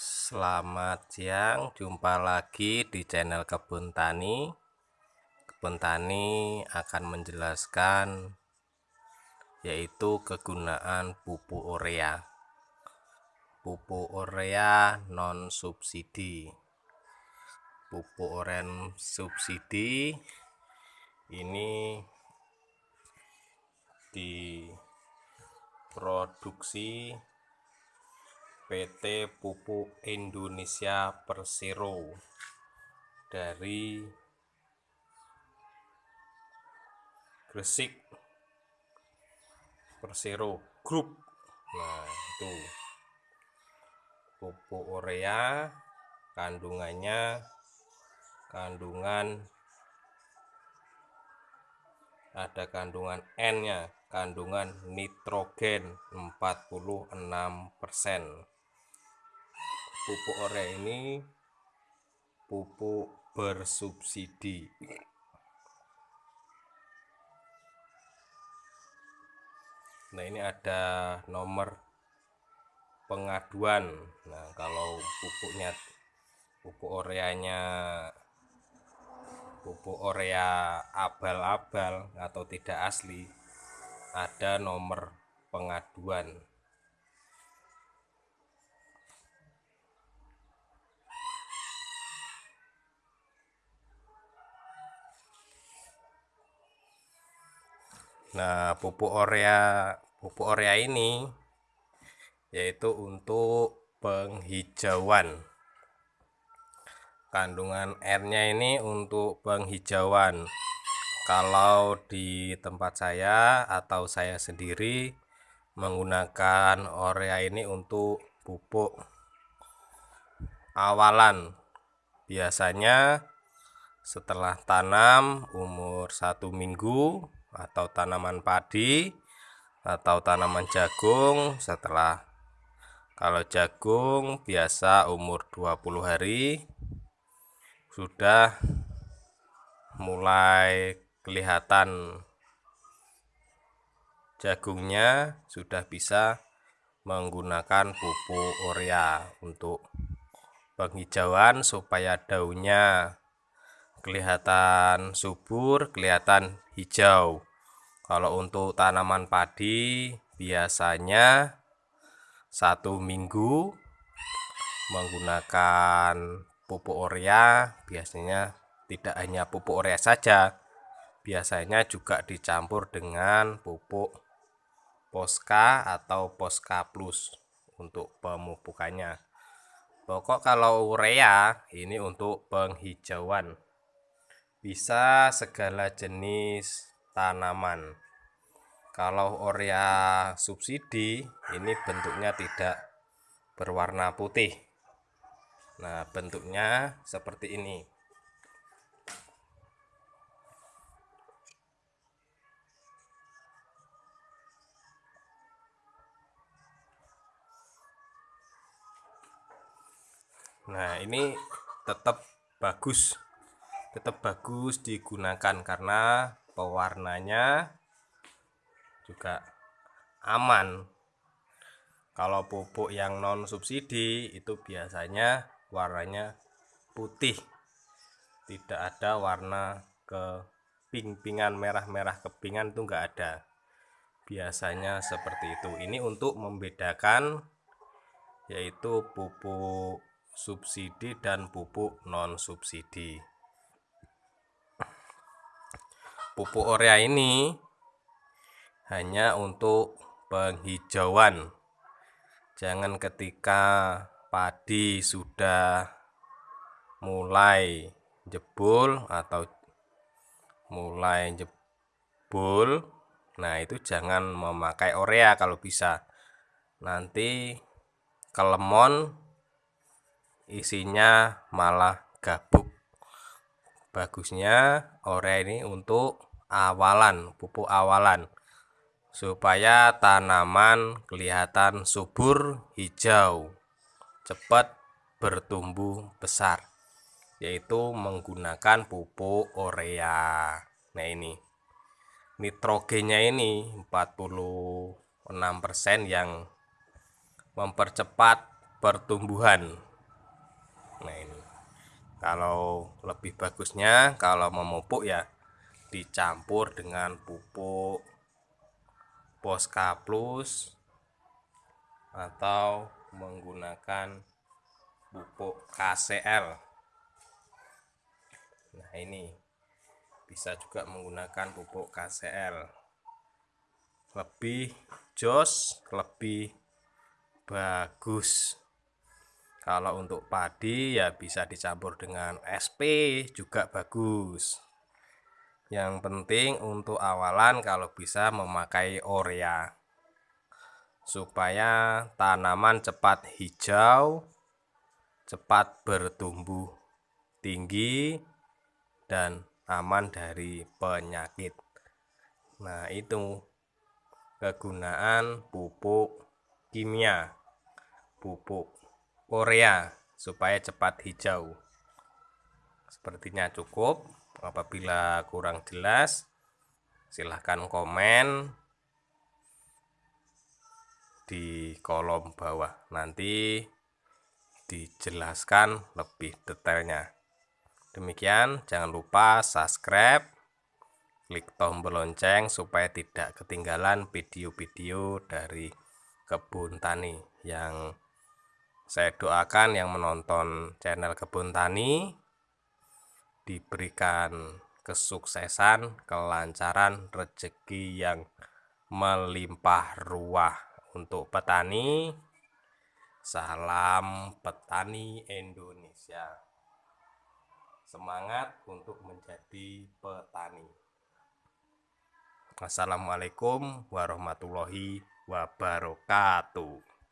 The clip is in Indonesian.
Selamat siang, jumpa lagi di channel Kebun Tani. Kebun Tani akan menjelaskan yaitu kegunaan pupuk urea. Pupuk urea non subsidi. Pupuk urea subsidi ini diproduksi PT Pupuk Indonesia Persero dari Gresik Persero Group. Nah, itu pupuk urea kandungannya kandungan ada kandungan N-nya, kandungan nitrogen 46% pupuk urea ini pupuk bersubsidi. Nah ini ada nomor pengaduan. Nah kalau pupuknya pupuk ureanya pupuk urea abal-abal atau tidak asli ada nomor pengaduan Nah, pupuk urea pupuk urea ini yaitu untuk penghijauan. Kandungan R-nya ini untuk penghijauan. Kalau di tempat saya atau saya sendiri menggunakan urea ini untuk pupuk awalan. Biasanya setelah tanam umur satu minggu atau tanaman padi atau tanaman jagung setelah. Kalau jagung biasa umur 20 hari sudah mulai kelihatan jagungnya sudah bisa menggunakan pupuk urea untuk penghijauan supaya daunnya kelihatan subur, kelihatan hijau. Kalau untuk tanaman padi biasanya satu minggu menggunakan pupuk urea. Biasanya tidak hanya pupuk urea saja biasanya juga dicampur dengan pupuk Poska atau Poska Plus untuk pemupukannya. Pokok kalau urea ini untuk penghijauan bisa segala jenis tanaman. Kalau urea subsidi ini bentuknya tidak berwarna putih. Nah bentuknya seperti ini. Nah ini tetap bagus tetap bagus digunakan karena pewarnanya juga aman. Kalau pupuk yang non subsidi itu biasanya warnanya putih. Tidak ada warna ke ping-pingan merah-merah kepingan itu enggak ada. Biasanya seperti itu. Ini untuk membedakan yaitu pupuk subsidi dan pupuk non subsidi pupuk urea ini hanya untuk penghijauan. Jangan ketika padi sudah mulai jebol atau mulai jebol nah itu jangan memakai urea kalau bisa. Nanti kelemon isinya malah gabuk bagusnya urea ini untuk awalan pupuk awalan. Supaya tanaman kelihatan subur hijau cepat bertumbuh besar. Yaitu menggunakan pupuk urea nah ini. Nitrogennya ini 46% yang mempercepat pertumbuhan kalau lebih bagusnya kalau memupuk ya dicampur dengan pupuk Posca Plus atau menggunakan pupuk KCL nah ini bisa juga menggunakan pupuk KCL lebih jos lebih bagus kalau untuk padi ya bisa dicampur dengan SP juga bagus. Yang penting untuk awalan kalau bisa memakai Orea. Supaya tanaman cepat hijau cepat bertumbuh tinggi dan aman dari penyakit. Nah itu kegunaan pupuk kimia. Pupuk Korea supaya cepat hijau. Sepertinya cukup. Apabila kurang jelas silahkan komen di kolom bawah. Nanti dijelaskan lebih detailnya. Demikian jangan lupa subscribe klik tombol lonceng supaya tidak ketinggalan video-video dari kebun tani yang saya doakan yang menonton channel kebun tani diberikan kesuksesan kelancaran rezeki yang melimpah ruah untuk petani. Salam petani Indonesia. Semangat untuk menjadi petani. Assalamualaikum warahmatullahi wabarakatuh